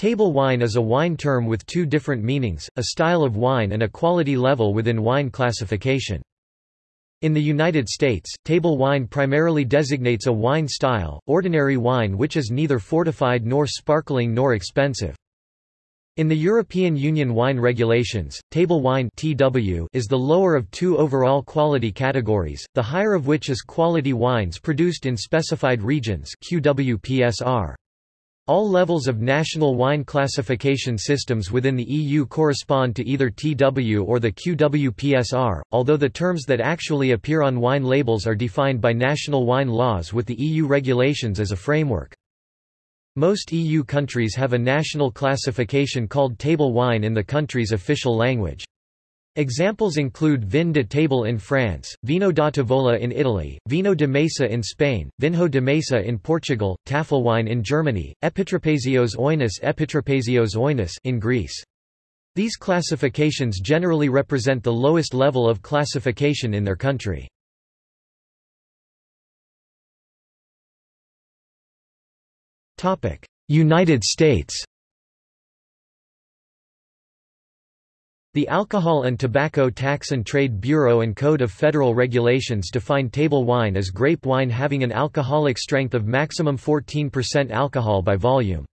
Table wine is a wine term with two different meanings, a style of wine and a quality level within wine classification. In the United States, table wine primarily designates a wine style, ordinary wine which is neither fortified nor sparkling nor expensive. In the European Union wine regulations, table wine (TW) is the lower of two overall quality categories, the higher of which is quality wines produced in specified regions (QWPSR). All levels of national wine classification systems within the EU correspond to either TW or the QWPSR, although the terms that actually appear on wine labels are defined by national wine laws with the EU regulations as a framework. Most EU countries have a national classification called table wine in the country's official language. Examples include Vin de Table in France, Vino da Tavola in Italy, Vino de Mesa in Spain, Vinho de Mesa in Portugal, Tafelwein in Germany, Epitrapezios oinos Epitrapezios oinos in Greece. These classifications generally represent the lowest level of classification in their country. United States The Alcohol and Tobacco Tax and Trade Bureau and Code of Federal Regulations define table wine as grape wine having an alcoholic strength of maximum 14% alcohol by volume.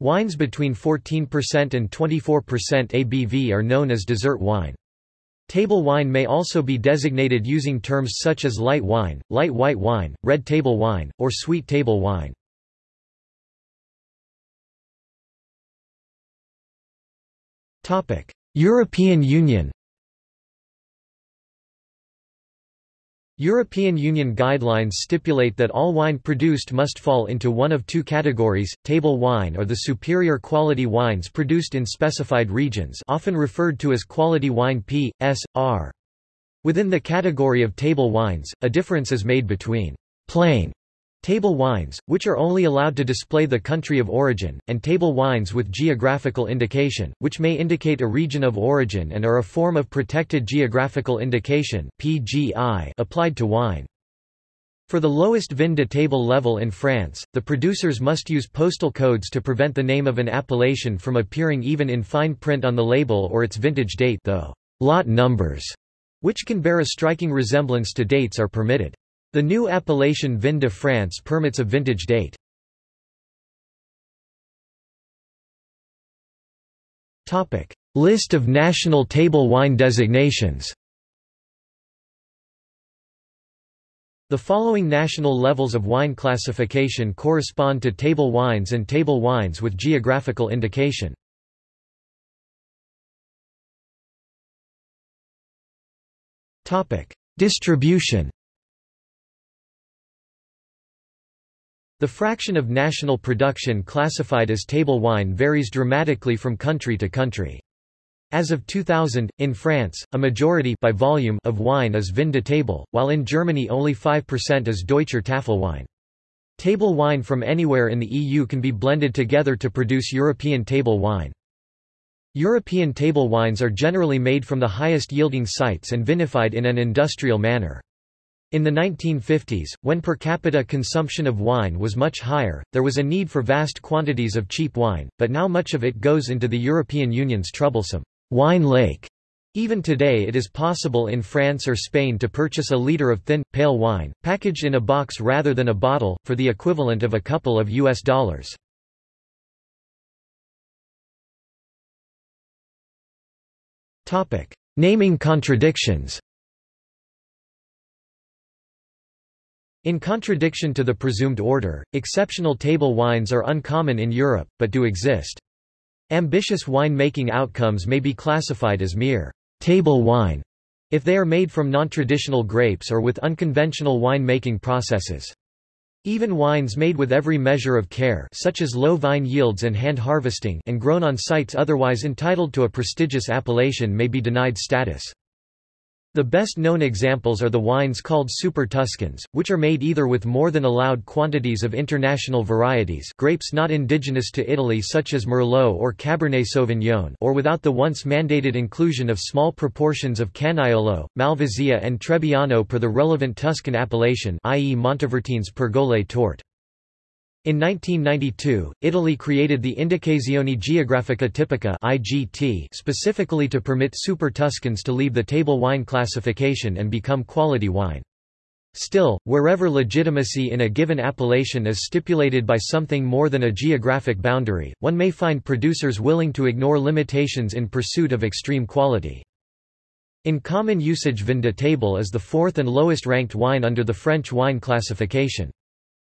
Wines between 14% and 24% ABV are known as dessert wine. Table wine may also be designated using terms such as light wine, light white wine, red table wine, or sweet table wine. Topic: European Union European Union guidelines stipulate that all wine produced must fall into one of two categories, table wine or the superior quality wines produced in specified regions often referred to as quality wine P, S, R. Within the category of table wines, a difference is made between plain Table wines, which are only allowed to display the country of origin, and table wines with geographical indication, which may indicate a region of origin and are a form of protected geographical indication (PGI) applied to wine. For the lowest vin de table level in France, the producers must use postal codes to prevent the name of an appellation from appearing even in fine print on the label or its vintage date though lot numbers, which can bear a striking resemblance to dates are permitted. The new appellation Vin de France permits a vintage date. List of national table wine designations The following national levels of wine classification correspond to table wines and table wines with geographical indication. Distribution The fraction of national production classified as table wine varies dramatically from country to country. As of 2000, in France, a majority by volume of wine is vin de table, while in Germany only 5% is Deutscher Tafelwein. Table wine from anywhere in the EU can be blended together to produce European table wine. European table wines are generally made from the highest yielding sites and vinified in an industrial manner. In the 1950s, when per capita consumption of wine was much higher, there was a need for vast quantities of cheap wine, but now much of it goes into the European Union's troublesome wine lake. Even today it is possible in France or Spain to purchase a litre of thin, pale wine, packaged in a box rather than a bottle, for the equivalent of a couple of US dollars. Naming contradictions In contradiction to the presumed order, exceptional table wines are uncommon in Europe, but do exist. Ambitious wine-making outcomes may be classified as mere table wine if they are made from non-traditional grapes or with unconventional wine-making processes. Even wines made with every measure of care such as low vine yields and hand harvesting and grown on sites otherwise entitled to a prestigious appellation may be denied status. The best known examples are the wines called Super Tuscans, which are made either with more than allowed quantities of international varieties grapes not indigenous to Italy such as Merlot or Cabernet Sauvignon or without the once mandated inclusion of small proportions of Canaiolo, Malvasia and Trebbiano per the relevant Tuscan appellation i.e. Montevertines Pergole. In 1992, Italy created the Indicazione Geografica Tipica (IGT) specifically to permit Super Tuscans to leave the table wine classification and become quality wine. Still, wherever legitimacy in a given appellation is stipulated by something more than a geographic boundary, one may find producers willing to ignore limitations in pursuit of extreme quality. In common usage Vin de Table is the fourth and lowest ranked wine under the French wine classification.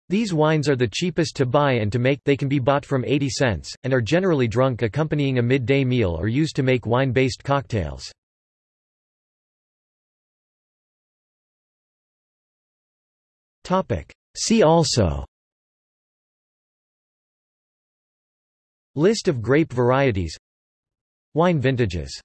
These wines are the cheapest to buy and to make they can be bought from 80 cents, and are generally drunk accompanying a midday meal or used to make wine-based cocktails. See also. List of grape varieties. Wine vintages